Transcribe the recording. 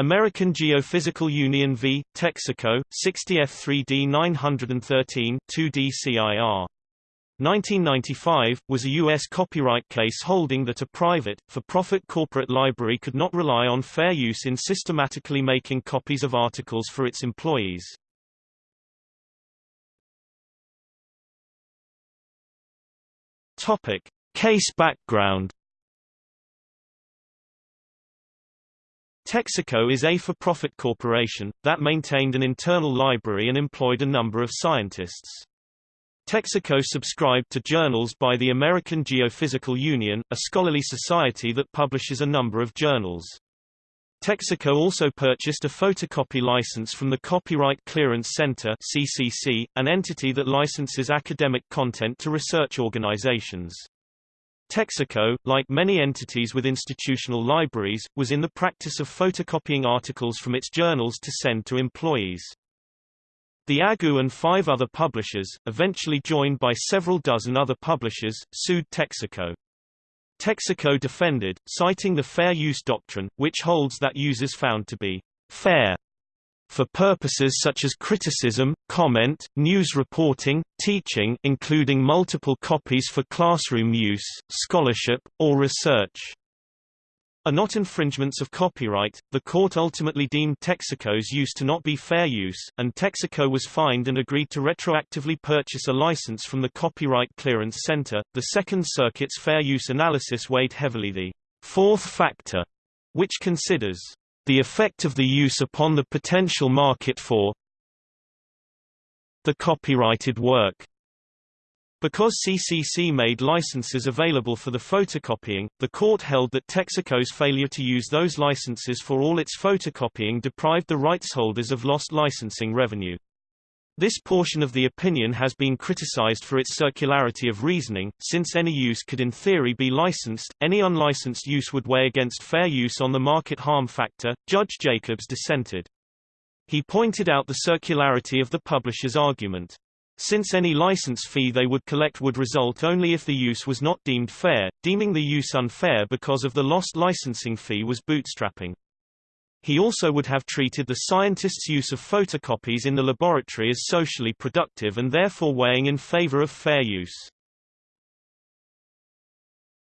American Geophysical Union v. Texaco, 60 F3D 913 2D CIR. 1995, was a U.S. copyright case holding that a private, for-profit corporate library could not rely on fair use in systematically making copies of articles for its employees. Topic. Case background Texaco is a for-profit corporation, that maintained an internal library and employed a number of scientists. Texaco subscribed to journals by the American Geophysical Union, a scholarly society that publishes a number of journals. Texaco also purchased a photocopy license from the Copyright Clearance Center CCC, an entity that licenses academic content to research organizations. Texaco, like many entities with institutional libraries, was in the practice of photocopying articles from its journals to send to employees. The AGU and five other publishers, eventually joined by several dozen other publishers, sued Texaco. Texaco defended, citing the fair use doctrine, which holds that users found to be fair for purposes such as criticism, comment, news reporting, teaching including multiple copies for classroom use, scholarship, or research are not infringements of copyright. The court ultimately deemed Texaco's use to not be fair use, and Texaco was fined and agreed to retroactively purchase a license from the Copyright Clearance Center. The Second Circuit's fair use analysis weighed heavily the fourth factor, which considers the effect of the use upon the potential market for the copyrighted work. Because CCC made licenses available for the photocopying, the court held that Texaco's failure to use those licenses for all its photocopying deprived the rights holders of lost licensing revenue. This portion of the opinion has been criticized for its circularity of reasoning, since any use could in theory be licensed, any unlicensed use would weigh against fair use on the market harm factor. Judge Jacobs dissented. He pointed out the circularity of the publisher's argument. Since any license fee they would collect would result only if the use was not deemed fair, deeming the use unfair because of the lost licensing fee was bootstrapping. He also would have treated the scientist's use of photocopies in the laboratory as socially productive and therefore weighing in favor of fair use.